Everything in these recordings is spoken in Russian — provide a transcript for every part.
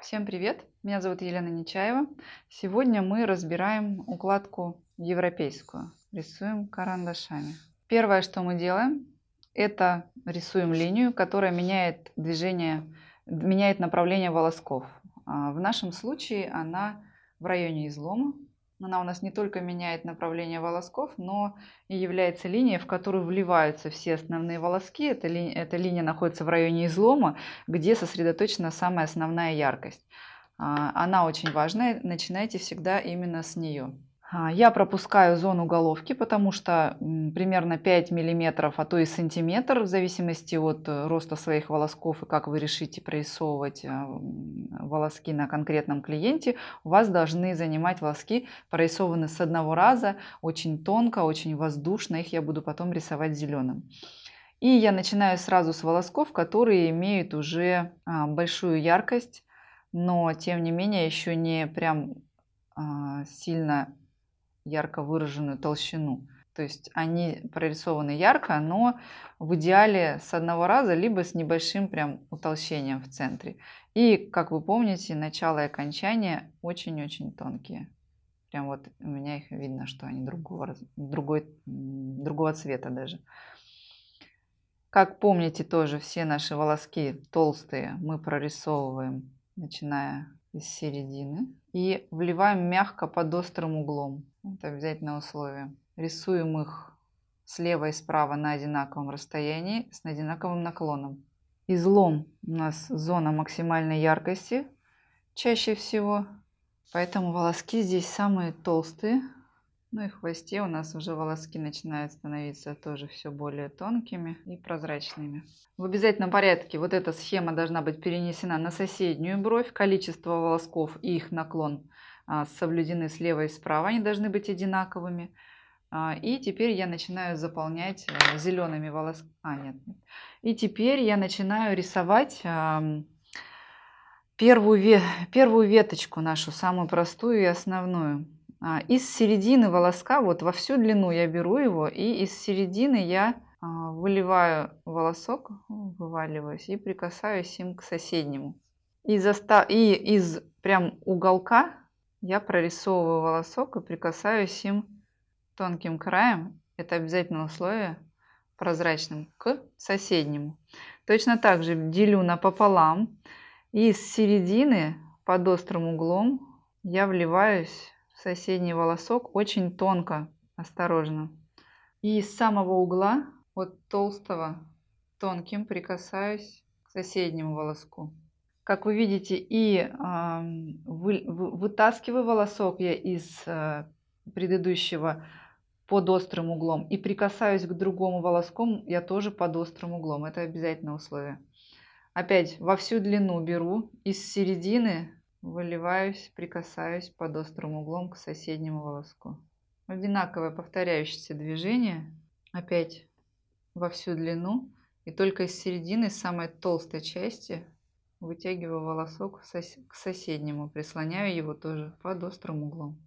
Всем привет! Меня зовут Елена Нечаева. Сегодня мы разбираем укладку европейскую. Рисуем карандашами. Первое, что мы делаем, это рисуем линию, которая меняет движение, меняет направление волосков. А, в нашем случае она в районе излома. Она у нас не только меняет направление волосков, но и является линией, в которую вливаются все основные волоски. Эта, ли, эта линия находится в районе излома, где сосредоточена самая основная яркость. А, она очень важная, начинайте всегда именно с нее. А, я пропускаю зону головки, потому что примерно 5 миллиметров, а то и сантиметр, в зависимости от э, роста своих волосков и как вы решите прорисовывать э, волоски на конкретном клиенте, у вас должны занимать волоски, прорисованы с одного раза, очень тонко, очень воздушно, их я буду потом рисовать зеленым. И я начинаю сразу с волосков, которые имеют уже а, большую яркость, но тем не менее еще не прям а, сильно ярко выраженную толщину. То есть они прорисованы ярко, но в идеале с одного раза, либо с небольшим прям утолщением в центре. И, как вы помните, начало и окончание очень-очень тонкие. Прям вот у меня их видно, что они другого, другой, другого цвета даже. Как помните тоже, все наши волоски толстые мы прорисовываем, начиная из середины. И вливаем мягко под острым углом. Это обязательное условие. Рисуем их слева и справа на одинаковом расстоянии с одинаковым наклоном. Излом у нас зона максимальной яркости чаще всего. Поэтому волоски здесь самые толстые. Ну и в хвосте у нас уже волоски начинают становиться тоже все более тонкими и прозрачными. В обязательном порядке вот эта схема должна быть перенесена на соседнюю бровь. Количество волосков и их наклон а, соблюдены слева и справа, они должны быть одинаковыми. А, и теперь я начинаю заполнять э, зелеными волосками. А, нет. И теперь я начинаю рисовать первую веточку нашу, самую простую и основную. А, из середины волоска, вот во всю длину я беру его, и из середины я выливаю волосок, вываливаюсь и прикасаюсь им к соседнему. И, заста... и из прям уголка я прорисовываю волосок и прикасаюсь им тонким краем, это обязательное условие, прозрачным, к соседнему. Точно так же делю напополам и с середины под острым углом я вливаюсь соседний волосок очень тонко, осторожно. И с самого угла, от толстого, тонким прикасаюсь к соседнему волоску. Как вы видите, и вы, вытаскиваю волосок я из э, предыдущего под острым углом и прикасаюсь к другому волоску я тоже под острым углом. Это обязательное условие. Опять во всю длину беру, из середины выливаюсь, прикасаюсь под острым углом к соседнему волоску. Одинаковое повторяющееся движение. Опять во всю длину. И только из середины, самой толстой части, Вытягиваю волосок к соседнему, прислоняю его тоже под острым углом.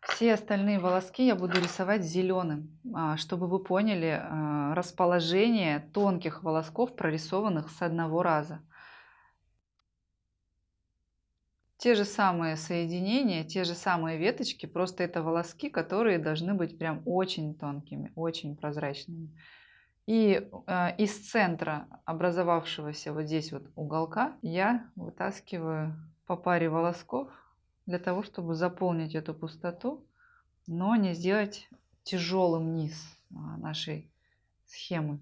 Все остальные волоски я буду рисовать зеленым, а, чтобы вы поняли а, расположение тонких волосков, прорисованных с одного раза. Те же самые соединения, те же самые веточки, просто это волоски, которые должны быть прям очень тонкими, очень прозрачными. И э, из центра образовавшегося вот здесь вот уголка я вытаскиваю по паре волосков для того, чтобы заполнить эту пустоту, но не сделать тяжелым низ а, нашей схемы.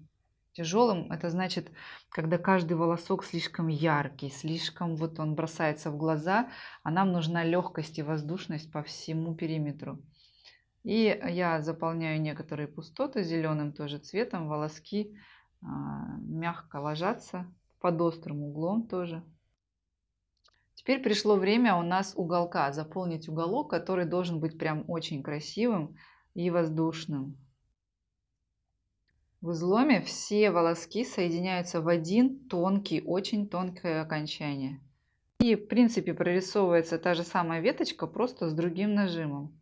Тяжелым это значит, когда каждый волосок слишком яркий, слишком вот он бросается в глаза, а нам нужна легкость и воздушность по всему периметру. И я заполняю некоторые пустоты зеленым тоже цветом. Волоски а, мягко ложатся под острым углом тоже. Теперь пришло время у нас уголка. Заполнить уголок, который должен быть прям очень красивым и воздушным. В изломе все волоски соединяются в один тонкий, очень тонкое окончание. И в принципе прорисовывается та же самая веточка, просто с другим нажимом.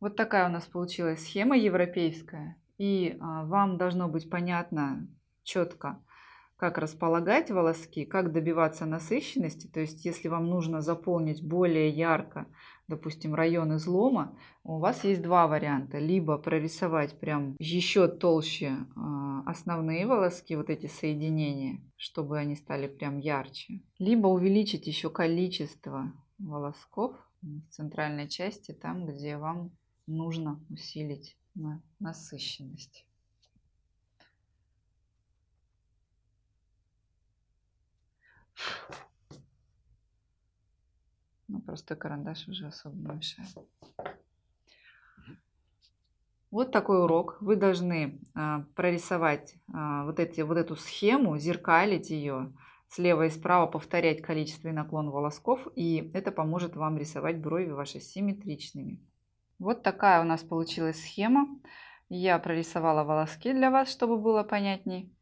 Вот такая у нас получилась схема европейская. И а, вам должно быть понятно четко, как располагать волоски, как добиваться насыщенности. То есть, если вам нужно заполнить более ярко, допустим, район излома, у вас есть два варианта. Либо прорисовать прям еще толще а, основные волоски, вот эти соединения, чтобы они стали прям ярче. Либо увеличить еще количество волосков в центральной части, там, где вам нужно усилить насыщенность. Ну, просто карандаш уже особо не мешает. Вот такой урок. Вы должны а, прорисовать а, вот, эти, вот эту схему, зеркалить ее слева и справа, повторять количество и наклон волосков, и это поможет вам рисовать брови ваши симметричными. Вот такая у нас получилась схема. Я прорисовала волоски для вас, чтобы было понятней.